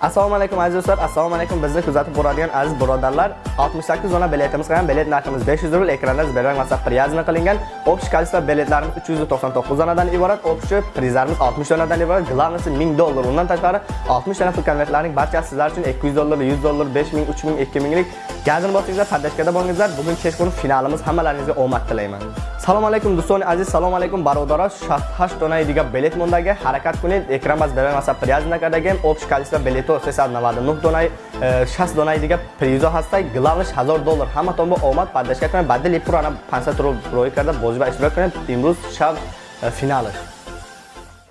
assalomu alaykum aziz do'stlar. Assalomu alaykum. Bizni kuzatib boradigan aziz birodarlar 68 dona biletimiz qolgan bilet narximiz 500 rubl. Ekranda Sberbank WhatsApp priyazna qilingan. Общий количество biletlarimiz 399 donadan iborat. Общий prizlarimiz 60 donadan iborat. Glavnisi 1000 dollar undan tashqari 60 dona pul konvertlarning barchasi sizlar uchun 200 dollar 100 dollar 5000 3000 2000 lik gazini bosingizlar podashkada bo'lingizlar. Bugun kechqurun finalimiz hammalaringizga omad tilayman. Assalomu alaykum do'stlar aziz. Assalomu alaykum barodarlar. 68 dona bilet mondagi harakat qiling ekran bas Sberbank WhatsApp priyazna qadagi общий количество bilet 399 донай 60 донай дига призо ҳастай главнаш 1000 доллар ҳаматон бо омад паддашка кунед баъди 500 рубл рой карда бозӣ ба иштирок кунед имрӯз шаб финалаш